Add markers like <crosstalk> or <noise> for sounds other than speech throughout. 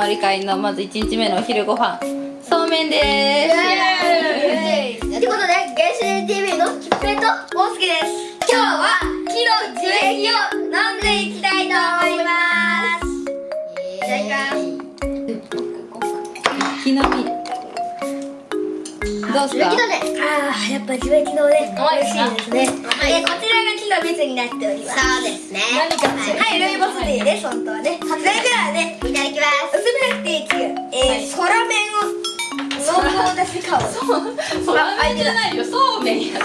まり会のまず1日目のお昼ご飯そうめんですということで、原始人 TV のキッペイと大輔です。今日は木の樹液を飲んでいきたいと思います。いただきます。木の実どうすか？ああ、やっぱ樹液のね、美味しいですね。えーこちらが木の蜜になっております。そうですね。何かはい、ルイボスティーです、本当はね。それではね、いただきます。薄めなくてい。いつゆ、えー、空麺を <laughs> う。めんじゃないよ。そうめん。や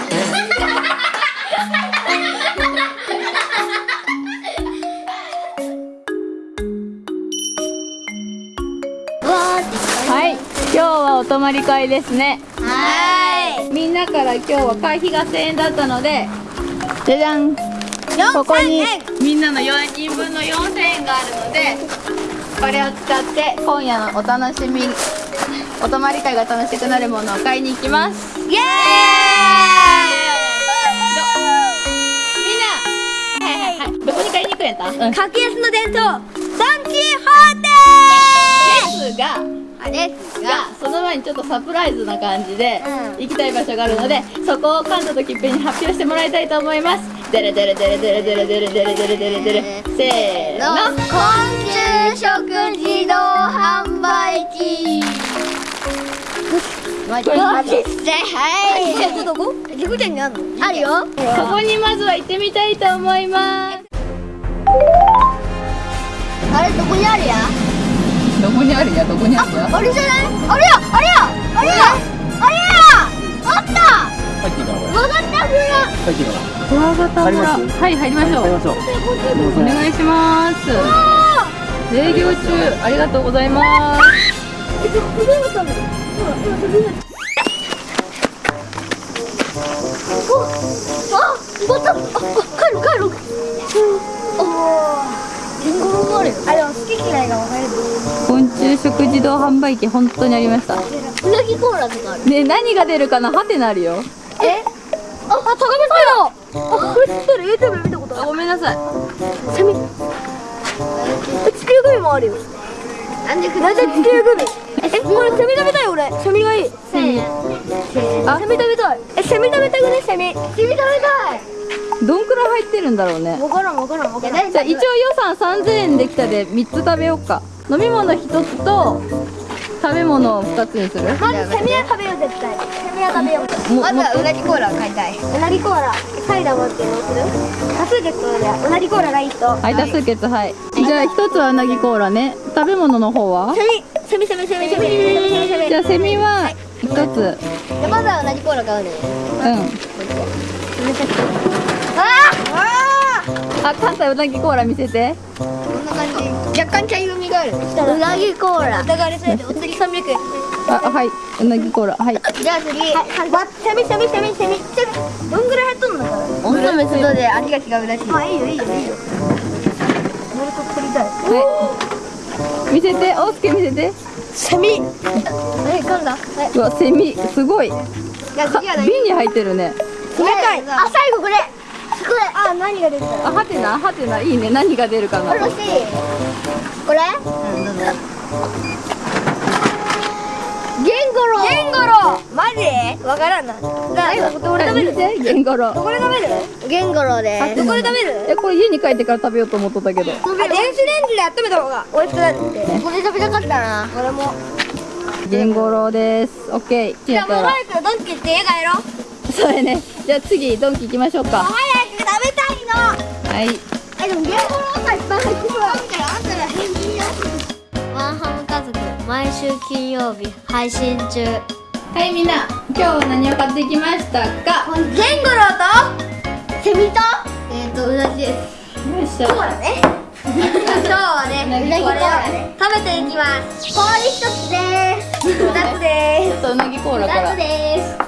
はい。今日はお泊まり会ですね。はみんなから今日は会費が1000円だったのでじゃじゃん。ここにみんなの4人分の4000円があるのでこれを使って今夜のお楽しみお泊まり会が楽しくなるものを買いに行きます。イエーイ！みんな。はいはいはい。どこに買いに行くんやった？うん。格安の伝統ドン・キホーですがテですがその前にちょっとサプライズな感じでうん。行きたい場所があるのでそこをカンタとキッペに発表してもらいたいと思いますデレデレデレデレデレデレデレデレデレデレせーの昆虫食自動販売機マジマジっすねはいどこどこ塾店にあるのあるよそこにまずは行ってみたいと思いますあれどこにあるやどこにあるやどこにあるやあれじゃないあれやあれやあれやあれや入っていいかなこれ曲がった風が入っていいかなクワガタ村入はい入りましょう。入りましょう。お願いします営業中ありがとうございます。あ、また、あ、帰る帰る。あ、リンゴロもあるよ。あ、でも好き嫌いが分かれる。昆虫食自動販売機本当にありましたうなぎコーラとかある。ね何が出るかなハテなるよえ？あ、あ、タガメサイダー。あ、これ知ってる。YouTube で見たことある。ごめんなさいセミ。え、地球グミもあるよ。なんでなんで地球グミ？え、これセミ食べたい俺。セミがいい。セミ。あ、セミ食べたい。え、セミ食べたくねセミ。セミ食べたい。どんくらい入ってるんだろうねわからんわからんわからん。じゃあ一応予算3000円できたで3つ食べようか飲み物1つと食べ物を2つにするまずセミは食べよう絶対。ニラ食べようまずはうなぎコーラを買いたい。うなぎコーラ。サイダーもってどうする？多数決でうなぎコーラがいいと。はい多数決はい、はい、じゃあ一つはうなぎコーラね。食べ物の方は？セミセミセミセミセミセミじゃあセミは一つ、はい、じまずはうなぎコーラ買うねうんああ関西うなぎコーラ見せて若干茶色みがある。うなぎコーラ。疑われそうでお円。あはいうなぎコーラはいじゃあ次。わセミセミセミセミセミ。どんぐらい入っとんのかな？で味が違うらしい。あいいよいいよいいよ。取りたい。はい見せて大輔見せてセミ。え噛んだ？はうわセミすごいい。じゃあ次は何？瓶に入ってるね冷たい。あ最後これ。これ。あ何が出てたあはてなはてないいね何が出るかな？これ欲しい。これ？うんどうぞ。ゲンゴロウ。ゲンゴロウ。マジ？わからんな。だどこで食べる？ゲンゴロどこで食べる？ゲンゴロウでどこで食べる？えこれ家に帰ってから食べようと思っとったけどあ電子レンジで温めた方が美味しくなるって。これ食べたかったな。これも。ゲンゴロですオッケーじゃあもう早くドンキって家帰ろう。そうやねじゃあ次ドンキ行きましょうか早く食べたいの。はいえでもゲンゴロウがいっぱい入ってそう。あんたらあんたら返事よ。ワンハム家族毎週金曜日配信中はいみんな今日は何を買ってきましたか？ゲンゴロウと？セミと？えっとうなぎです。よいしょそうだね。今日はね、<laughs> うなぎコーラね、食べていきます。氷一つです。二つで <laughs> ちょっとうなぎコーラす。から二つです。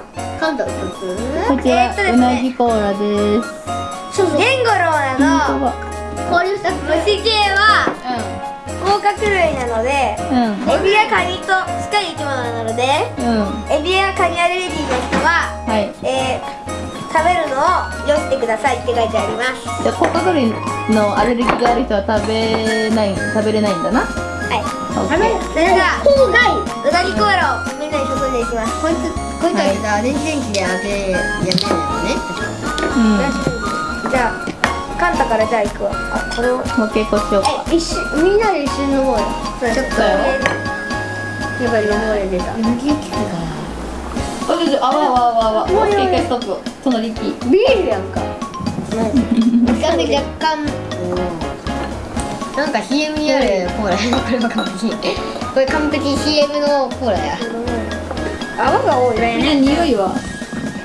今度一つ。こちら、えーっとですうなねぎコーラですゲンゴロウな本の氷二つ。虫系は甲殻類なので、エビやカニと近い生き物なので、うん。うんうんエビやカニアレルギーの人は、はい。えー、食べるのをよしてくださいって書いてあります。じゃあ甲殻類のアレルギーがある人は食べない食べれないんだな。はい。オッケー。それではうなぎコーラをみんなに注いでいきます。こいつこいつはさ電子レンジで当てやめるよね。うんじゃあカンタからじゃあ行くわ。あこれをもう一回こうしようか。え一緒みんなで一緒に飲もうよ。そうちょっとやっぱり飲もうよ出た。あちょちょあわあわあわ。あわオッケー一回ストップ隣行きビールやんか。若干若干。なんか CM にあるコーラこれは完璧これ完璧 CM のコーラや。泡が多い。ねね匂いは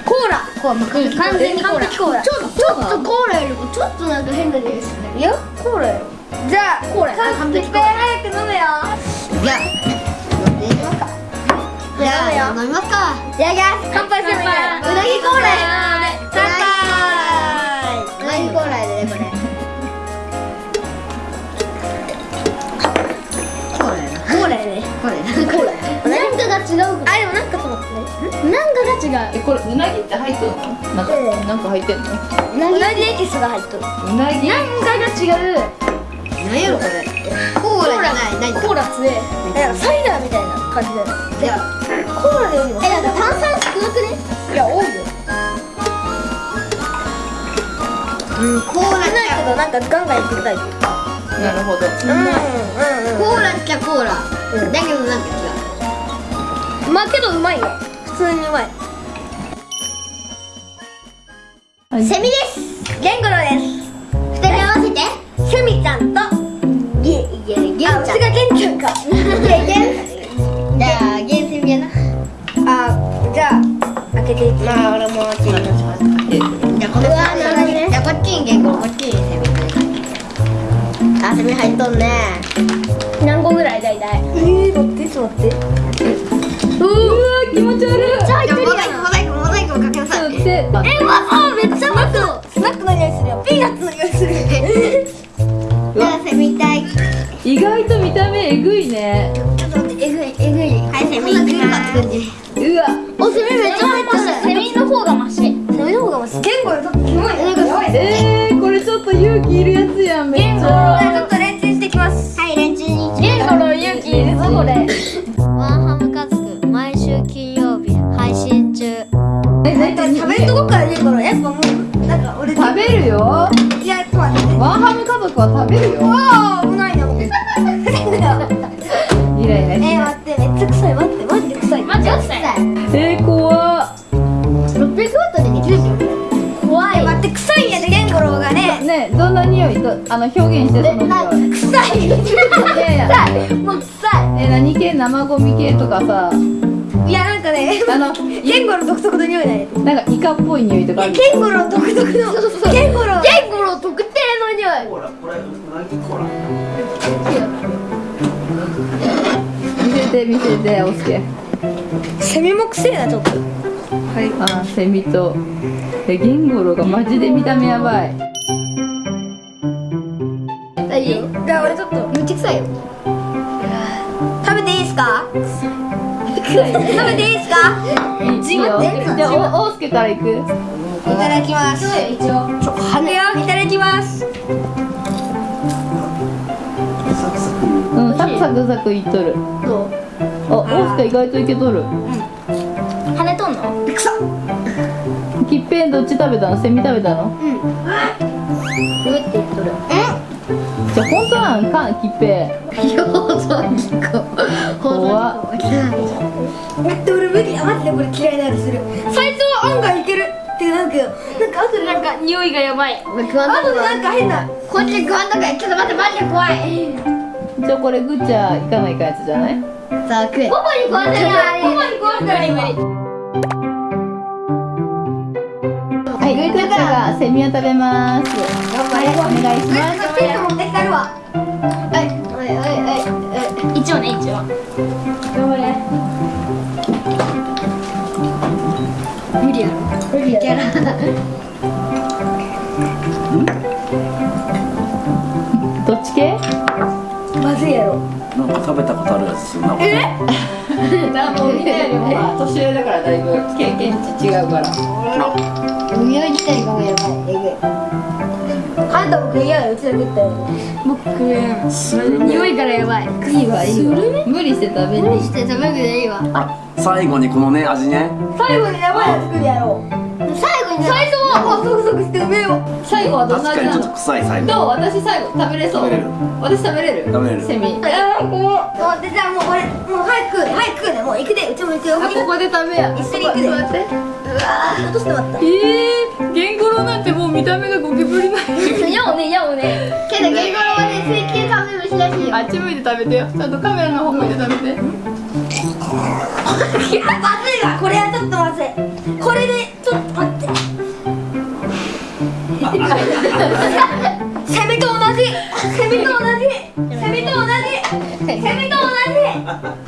コーラ。コーラ。完全にコーラちょっとちょっとコーラよりもちょっとなんか変な匂いするいやコーラよ。じゃあコーラ完璧。早く飲めよ。じゃあ飲んでいきますか。じゃあ飲みますか。いただきます乾杯するみたいなうなぎコーラや乾杯うなぎコーラでねこれコーラやなコーラやねコーラやなコーラやなんかが違うあでもなんかなんかが違うえこれうなぎって入っとるの？なんかうん。なんか入ってんの？うなぎエキスが入っとる。うなぎ。なんかが違う？何やろこれ？コーラじゃない。何？コーラ強いなんかサイダーみたいな感じだよ。じゃあ。コーラでよりもえなんか炭酸少なくね？いや多いよ。うんコーラ少ないけどなんかガンガンいくタイプ。なるほど。うんうん。コーラっちゃコーラ。うん。だけどなんか違う。まあけどうまいよ。普通にうまいセミです。ゲンゴロウです。二人合わせて。セミちゃん生ゴミ系とかさいいやなんかねあの <laughs> ゲンゴロウ独特の匂いだね。なんかイカっぽい匂いとかある。ゲンゴロウ独特のゲンゴロ。ウゲンゴロウ特定の匂い。見せて見せておすけセミも臭いなちょっと。あセミと。えゲンゴロウがマジで見た目やばい。いいよ。じゃあ俺ちょっとめっちゃ臭いよ食べていいですか？食べていいですか？いいよ。じゃあおおすけからいく？いただきます。一応ちょはねよいただきます。うんサクサク。サクいっとる。どう？あおすけ意外といけとる。跳ねとんの？臭っきっぺんどっち食べたの？セミ食べたの？うん。上って言っとるじゃあ本当なんかんきっぺ放送事故怖っ待って俺無理や待ってこれ嫌いな味する最初は案外いけるってなるけどなんか後でなんか匂いがやばい食わんとこ後でなんか変なこっち食わんとこやちょっと待ってマジで怖いじゃあこれぐっちゃいかないかやつじゃないさあ食えパパに。食わせないパパに。食わせない無理セミを食べます。頑張れ。お願いしますピンク持ってきたるわはい。はいはいはい一応ね一応頑張れ無理やろ。無理やろ。どっち系？まずいやろ。なんか食べたことあるやつするなこれ。だ <laughs> からもうみんなよりも年上だからだいぶ経験値違うから匂い自体がもうやばい。えぐ。いあんたも食いやがうちだけったよ僕匂いからやばい。いいわいいわ無理して食べるして食べなくてい。いわあ最後にこのね味ね。最後にやばいやつ作るやろ。う最後に最初はサクサクしてうめえよ最後はどんな味なの？確かにちょっと臭い最後。どう？私最後食べれそう。食べれる。私食べれる。食べれる。セミ。あー怖っ。待ってじゃあもうこれ早く食う早く。食うねもう行くでうちも行くよ。あここで食べや。一緒に行くで。うわー落としてまった。えー、ゲンゴロウなんてもう見た目がゴキブリない。<laughs> やおねやおね。けどゲンゴロウはね水球カメムシらしいよあっち向いて食べてよ。ちゃんとカメラの方向いて食べて。まずいわこれはちょっとまずいこれでちょっと待って。セミ <laughs> <laughs> と同じ。セミと同じ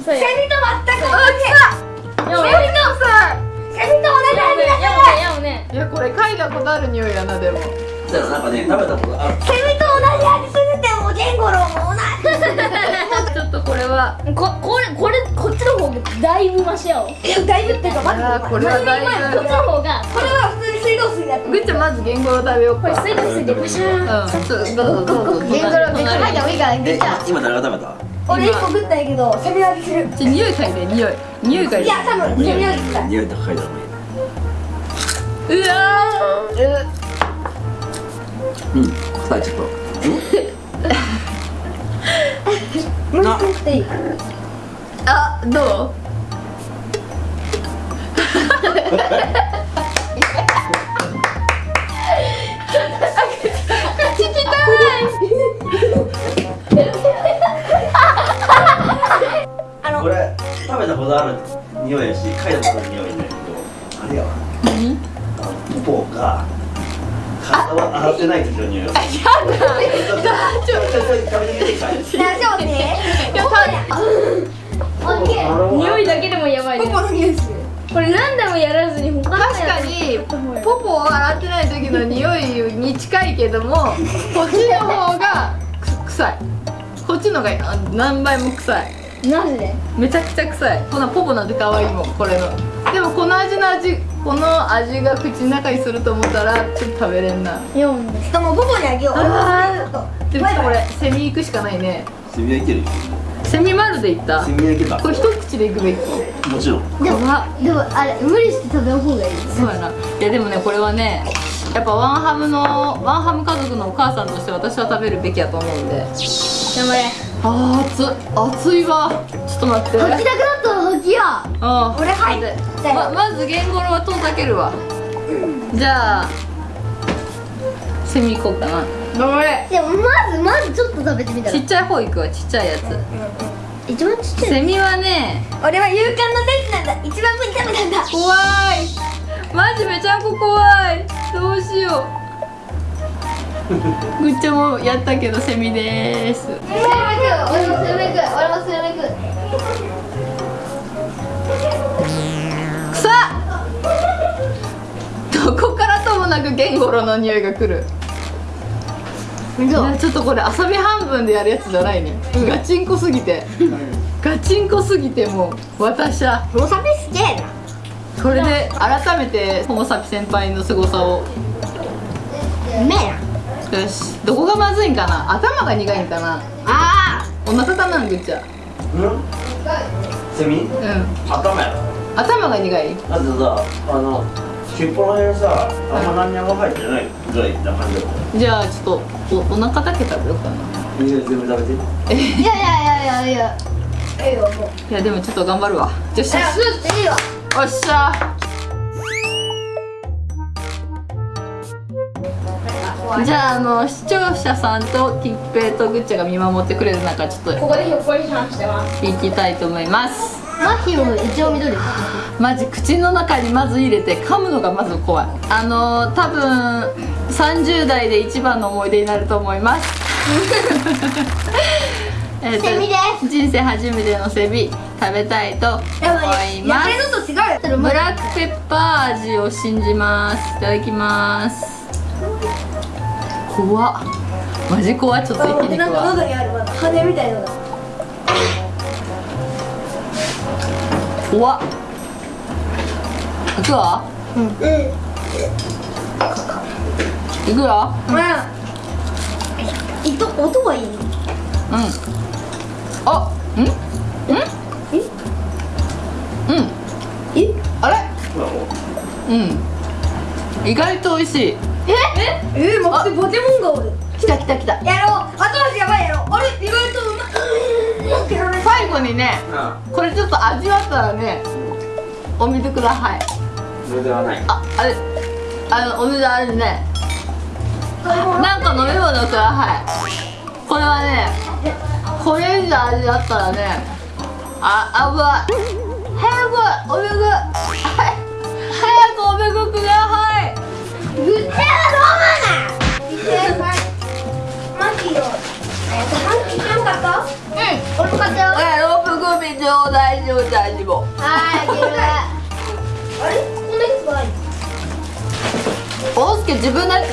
全く同じ。セミとさセミと同じ味がする。やおねいやこれ嗅いだことある匂いやなでも。だからなんかね食べたことある？セミと同じ味するってもうゲンゴロウも同じちょっとこれは。ここれこれこっちの方がだいぶマシやおこいやだいぶっていうか待ってあーこれはだいぶ。っちの方がこれは普通に水道水だったぐっちゃんまずゲンゴロウ食べよう。かこれ水道水でバシャー。ンうん。ちょっとどうぞどうぞ。ゲンゴロウめっちゃ嗅いだ方がいいからえぐっちゃん。今誰が食べた？俺一個食ったんやけどセミ味する。ちょ匂い嗅いで匂い。匂い嗅いで。いや多分セミ味する。匂い高いだろうわー。うん臭いちょっと。<laughs> もう一個食っていい？あどう？<laughs> これ食べたことある匂いやし嗅いだことある匂いだけどあれやわ。何ポポが体を洗ってない時の匂いやだちょちょちょちょ食べてみていいかい大丈夫ねいやた匂いだけでもやばいポポの匂いす。るこれ何でもやらずに他の確かにポポを洗ってない時の匂いに近いけどもこっちの方がく臭いこっちのがあ何倍も臭いマジで？めちゃくちゃ臭い。こんなポポなんて可愛いもんこれの。でもこの味の味この味が口の中にすると思ったらちょっと食べれんな。4でしかもポポにあげよう。あちょっと。でもこれセミ行くしかないね。セミはいける？セミ丸でいった？セミはいけた。これ一口でいくべき。もちろん。でもでもあれ無理して食べん方がいいそうやな。いやでもねこれはねやっぱワンハムのワンハム家族のお母さんとして私は食べるべきやと思うんで。頑張れあー熱い熱いわ。ちょっと待って。吐きたくなったら吐きや。あ俺入っで。たよままずゲンゴロウは遠ざけるわ。じゃあセミ行こうかな。頑張れでもまずまずちょっと食べてみたら。ちっちゃい方行くわちっちゃいやつ。一番ちっちゃいセミはね俺は勇敢な天使なんだ。一番無に食べたんだ。怖い。マジめちゃんこ怖い。どうしようぐっちゃんもやったけどセミです。俺もスルメ食う俺もスルメ食うくさっ。どこからともなくゲンゴロウの匂いがくる。いやちょっとこれ遊び半分でやるやつじゃないね、ガチンコすぎて。ガチンコすぎてもう私は。もうサメすげえな。これで改めてホモサピ先輩の凄さを。うめえなよし。どこがまずいんかな？頭が苦いんかな？あお腹たなんぐっちゃ。うん？セミ？うん。頭やろ。頭が苦い。だってさあの尻尾の辺さあんま何にも入ってない。ぐらいな感じだもん。じゃあちょっとおお腹だけ食べようかな。いや全部食べて。いやいやいやいやいや。ええよもう。いやでもちょっと頑張るわ。よっしゃよスープいいわ。っしゃじゃああの視聴者さんとキッペイとグッチャが見守ってくれる中ちょっとここでひょっこり話してます。行きたいと思いますマヒも一応緑マジ口の中にまず入れて噛むのがまず怖い。あの多分30代で一番の思い出になると思います。<laughs> えセミです。人生初めてのセミ食べたいと思やばいいますやれのと違うよブラックペッパー味を信じます。いただきます怖マジ怖ちょっと生きてなんか喉にある羽みたい。なのが怖っ。行くわ。うん行くよ。うん。いと音はいいうん。あん？んん？うん。え？あれ？うん。意外と美味しい。ええ待ってポケモンがおるきたきたきた。やろう。後味やばいやろ。あれ意外とうま最後にねあこれちょっと味わったらねお水ください。それではない。ああれあのお水あるね。なんか飲み物ください。これはねこれ以上味わったらねああぶい。早くお水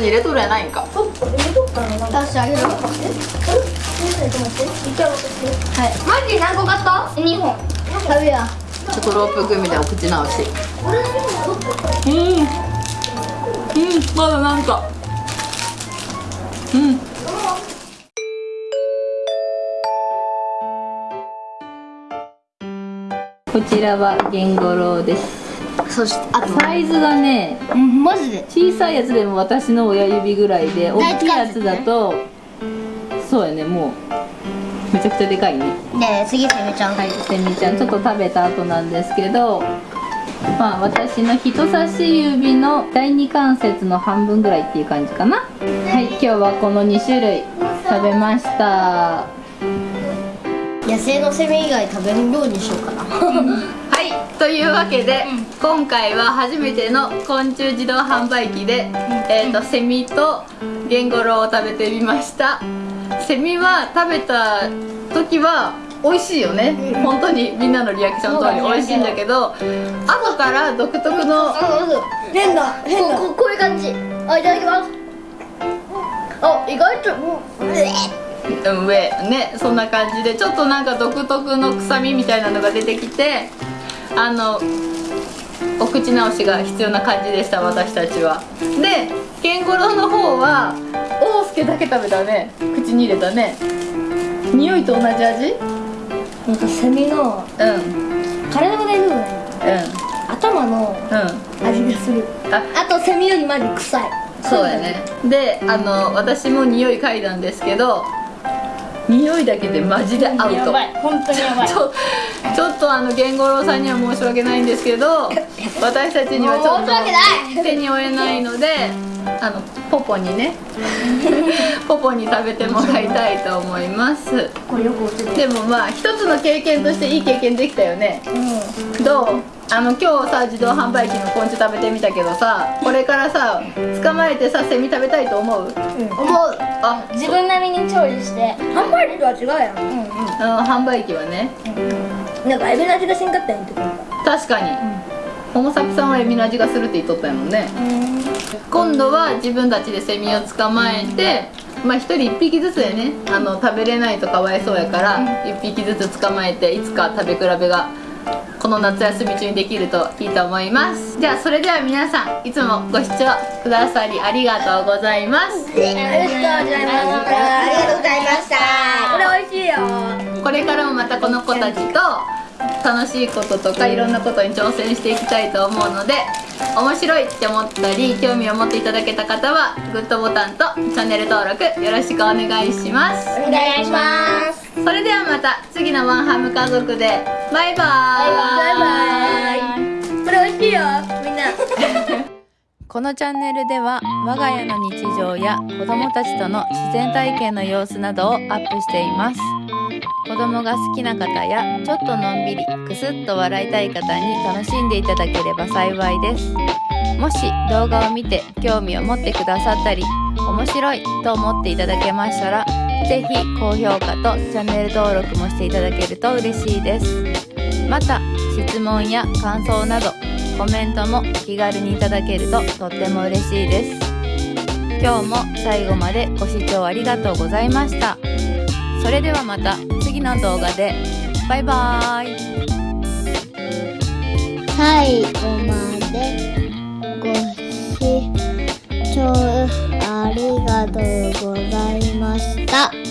に入れとるやないんか。そっか入れと出してあげるえあれちょっと待って。一回渡してはいマキ何個買った？2本。食べや。ちょっとロープ組でお口直しうん。うん。まだなんか。うん。こちらはゲンゴロウですそしてあとサイズがねうんマジで？小さいやつでも私の親指ぐらいで大きいやつだとそうやねもうめちゃくちゃでかいね。で次セミちゃん。はい、セミちゃん。ちょっと食べた後なんですけどまあ私の人差し指の第二関節の半分ぐらいっていう感じかな。はい今日はこの2種類食べました。野生のセミ以外食べるようにしようかな。<laughs> はいというわけで、今回は初めての昆虫自動販売機で、えー、とセミとゲンゴロウを食べてみました。セミは食べた時は美味しいよね、本当にみんなのリアクション通り美味しいんだけど後から独特の変だ変だ。こここういう感じ。あいただきます。あ意外と。うえうん上。ねそんな感じでちょっとなんか独特の臭みみたいなのが出てきてあのお口直しが必要な感じでした私たちは。でケンゴロウの方はおうすけだけ食べたね。口に入れたね。匂いと同じ味？なんかセミのうん。うん体が大部分ない頭のうん。味がする。あ。あとセミよりマジ臭い。そうやね。であの私も匂い嗅いだんですけど匂いだけでマジでアウト本当にやば <laughs> ちょちょっとあのゲンゴロウさんには申し訳ないんですけど私たちにはちょっと手に負えないのであのポポにね <laughs> ポポに食べてもらいたいと思います。でもまあ一つの経験としていい経験できたよね。どう？あの今日さ自動販売機の昆虫食べてみたけどさこれからさ捕まえてさセミ食べたいと思う？思う？あ自分並みに調理して。販売機とは違うやん。うん。うんあの販売機はね。なんかエビの味がしんかったやんって確かに、ホモサピさんはエビの味がするって言っとったやもん。ね、今度は自分たちでセミを捕まえてまあ一人一匹ずつでねあの食べれないとかわいそうやから一匹ずつ捕まえていつか食べ比べがこの夏休み中にできるといいと思います。じゃあそれでは皆さんいつもご視聴くださりありがとうございます。ありがとうございましたありがとうございました。これ美味しいよこれからもまたこの子たちと楽しいこととかいろんなことに挑戦していきたいと思うので面白いって思ったり興味を持っていただけた方はグッドボタンとチャンネル登録よろしくお願いします。お願いします。それではまた次のワンハム家族でバイバーイ。バイバイ。これ美味しいよみんな。<laughs> このチャンネルでは我が家の日常や子供たちとの自然体験の様子などをアップしています子供が好きな方やちょっとのんびりくすっと笑いたい方に楽しんでいただければ幸いです。もし動画を見て興味を持ってくださったり面白いと思っていただけましたらぜひ高評価とチャンネル登録もしていただけると嬉しいです。また質問や感想などコメントも気軽にいただけるととっても嬉しいです。今日も最後までご視聴ありがとうございました。それではまた。次の動画でバイバーイ最後までご視聴ありがとうございました。